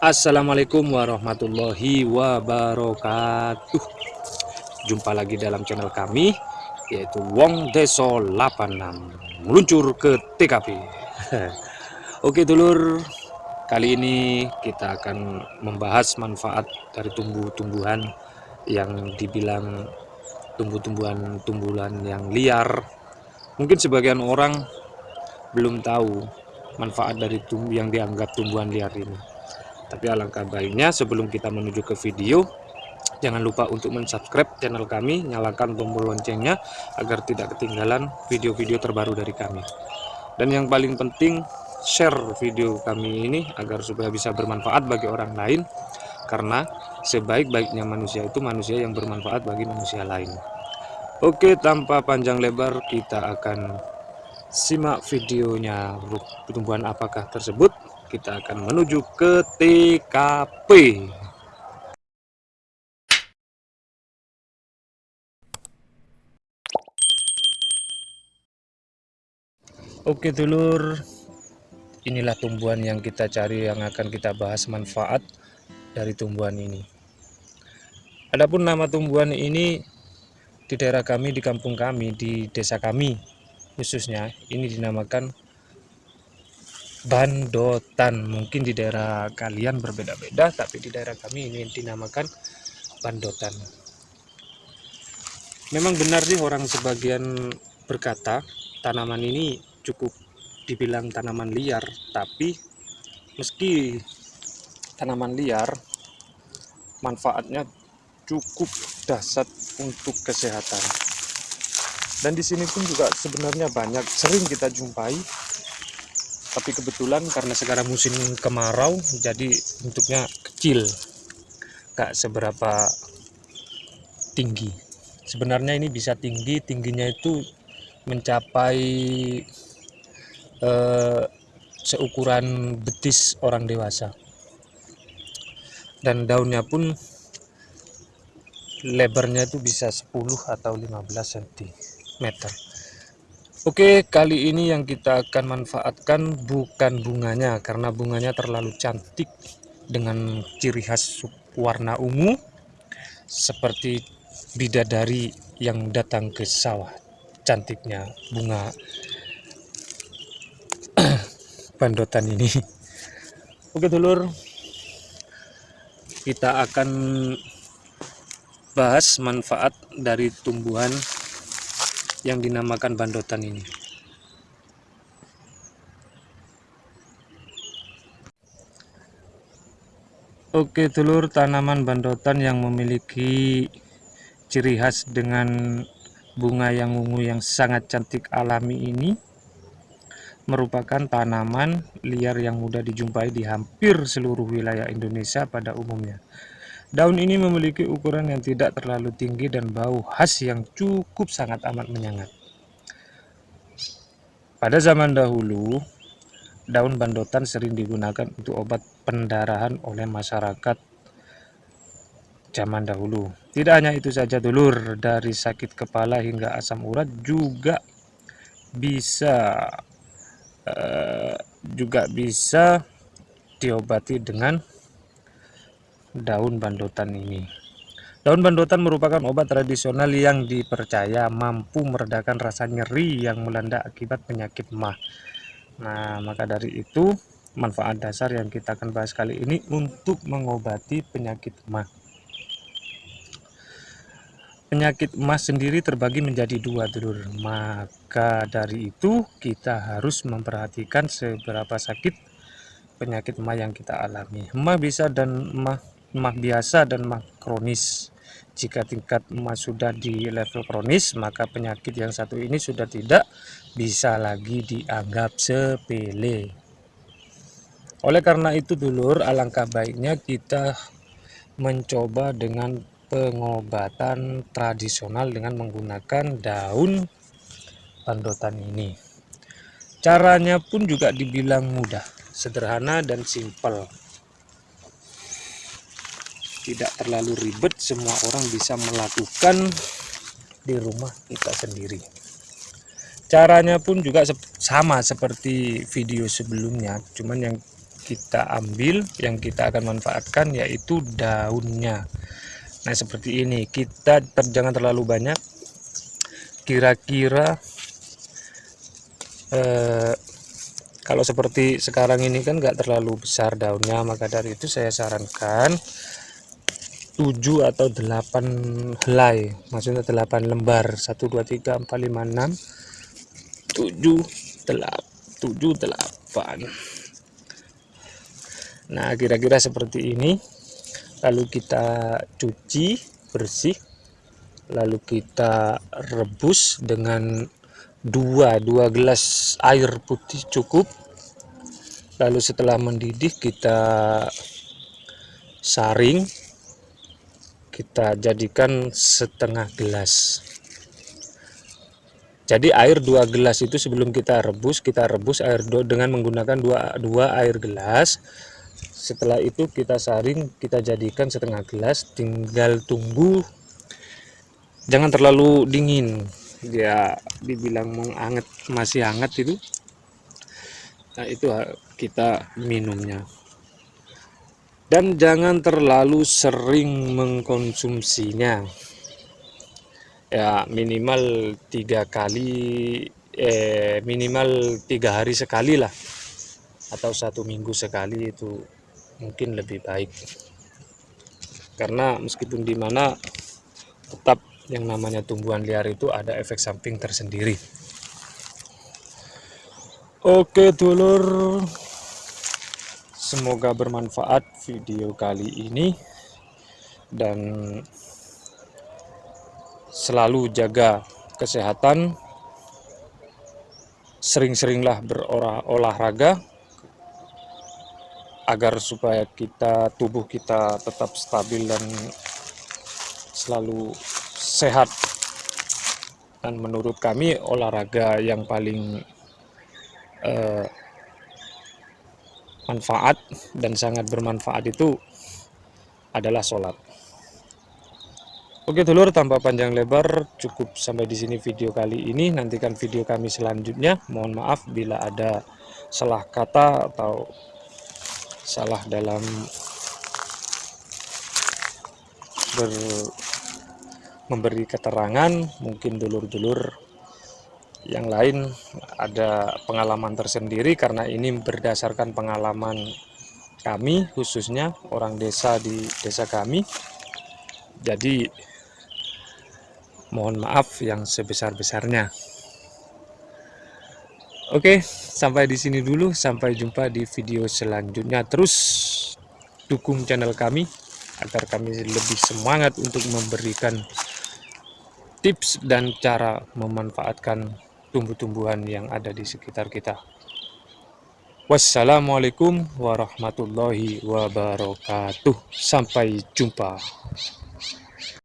Assalamualaikum warahmatullahi wabarakatuh. Jumpa lagi dalam channel kami Yaitu Wong Deso 86 Meluncur ke TKP Oke dulur. Kali ini kita akan membahas manfaat dari tumbuh-tumbuhan Yang dibilang tumbuh-tumbuhan tumbuhan yang liar Mungkin sebagian orang belum tahu manfaat dari tumbuh yang dianggap tumbuhan liar ini tapi alangkah baiknya sebelum kita menuju ke video, jangan lupa untuk mensubscribe channel kami, nyalakan tombol loncengnya agar tidak ketinggalan video-video terbaru dari kami. Dan yang paling penting, share video kami ini agar supaya bisa bermanfaat bagi orang lain, karena sebaik-baiknya manusia itu manusia yang bermanfaat bagi manusia lain. Oke, tanpa panjang lebar, kita akan simak videonya. Tumbuhan apakah tersebut? Kita akan menuju ke TKP Oke dulur inilah tumbuhan yang kita cari yang akan kita bahas manfaat dari tumbuhan ini. Adapun nama tumbuhan ini di daerah kami di kampung kami di desa kami khususnya ini dinamakan bandotan. Mungkin di daerah kalian berbeda-beda tapi di daerah kami ini dinamakan bandotan. Memang benar sih orang sebagian berkata tanaman ini cukup dibilang tanaman liar tapi meski tanaman liar manfaatnya cukup dahsyat untuk kesehatan. Dan di sini pun juga sebenarnya banyak sering kita jumpai. Tapi kebetulan karena sekarang musim kemarau jadi bentuknya kecil. Gak seberapa tinggi. Sebenarnya ini bisa tinggi tingginya itu mencapai eh, seukuran betis orang dewasa. Dan daunnya pun lebarnya itu bisa 10 atau 15 cm Oke, kali ini yang kita akan manfaatkan bukan bunganya karena bunganya terlalu cantik dengan ciri khas warna ungu seperti bidadari yang datang ke sawah. Cantiknya bunga bandotan ini. Oke, dulur. Kita akan bahas manfaat dari tumbuhan yang dinamakan bandotan ini. Oke telur tanaman bandotan yang memiliki ciri khas dengan bunga yang ungu yang sangat cantik alami ini merupakan tanaman liar yang mudah dijumpai di hampir seluruh wilayah Indonesia pada umumnya. Daun ini memiliki ukuran yang tidak terlalu tinggi dan bau khas yang cukup sangat amat menyengat. Pada zaman dahulu, daun bandotan sering digunakan untuk obat pendarahan oleh masyarakat zaman dahulu. Tidak hanya itu saja dulur, dari sakit kepala hingga asam urat juga bisa uh, juga bisa diobati dengan daun bandotan ini. Daun bandotan merupakan obat tradisional yang dipercaya mampu meredakan rasa nyeri yang melanda akibat penyakit mah. Nah, maka dari itu manfaat dasar yang kita akan bahas kali ini untuk mengobati penyakit mah. Penyakit emas sendiri terbagi menjadi dua dulur. Maka dari itu kita harus memperhatikan seberapa sakit penyakit emah yang kita alami. Emah bisa dan emah mah biasa dan mah kronis. Jika tingkat emas sudah di level kronis, maka penyakit yang satu ini sudah tidak bisa lagi dianggap sepele. Oleh karena itu dulur, alangkah baiknya kita mencoba dengan pengobatan tradisional dengan menggunakan daun bandotan ini. Caranya pun juga dibilang mudah, sederhana dan simpel tidak terlalu ribet semua orang bisa melakukan di rumah kita sendiri. Caranya pun juga sama seperti video sebelumnya cuman yang kita ambil yang kita akan manfaatkan yaitu daunnya. Nah seperti ini kita ter, jangan terlalu banyak. Kira-kira eh, kalau seperti sekarang ini kan nggak terlalu besar daunnya maka dari itu saya sarankan 7 atau 8 helai. Maksudnya 8 lembar. 1 2 3 4 5 6 tujuh delapan tujuh delapan. Nah kira-kira seperti ini. Lalu kita cuci bersih. Lalu kita rebus dengan dua dua gelas air putih cukup. Lalu setelah mendidih kita saring kita jadikan setengah gelas. Jadi air dua gelas itu sebelum kita rebus kita rebus air do dengan menggunakan dua, dua air gelas. Setelah itu kita saring kita jadikan setengah gelas tinggal tunggu. Jangan terlalu dingin dia dibilang menghangat masih hangat itu. Nah itu kita minumnya dan jangan terlalu sering mengkonsumsinya. Ya minimal tiga kali eh, minimal tiga hari sekali lah. Atau satu minggu sekali itu mungkin lebih baik. Karena meskipun di mana tetap yang namanya tumbuhan liar itu ada efek samping tersendiri. Oke dulur semoga bermanfaat video kali ini. Dan selalu jaga kesehatan. Sering-seringlah berolahraga agar supaya kita tubuh kita tetap stabil dan selalu sehat. Dan menurut kami olahraga yang paling eh, manfaat dan sangat bermanfaat itu adalah sholat Oke dulur, tanpa panjang lebar, cukup sampai di sini video kali ini. Nantikan video kami selanjutnya. Mohon maaf bila ada salah kata atau salah dalam ber, memberi keterangan. Mungkin dulur-dulur yang lain ada pengalaman tersendiri karena ini berdasarkan pengalaman kami khususnya orang desa di desa kami. Jadi mohon maaf yang sebesar-besarnya. Oke, sampai di sini dulu. Sampai jumpa di video selanjutnya. Terus dukung channel kami agar kami lebih semangat untuk memberikan tips dan cara memanfaatkan tumbuh-tumbuhan yang ada di sekitar kita. Wassalamualaikum warahmatullahi wabarakatuh. Sampai jumpa.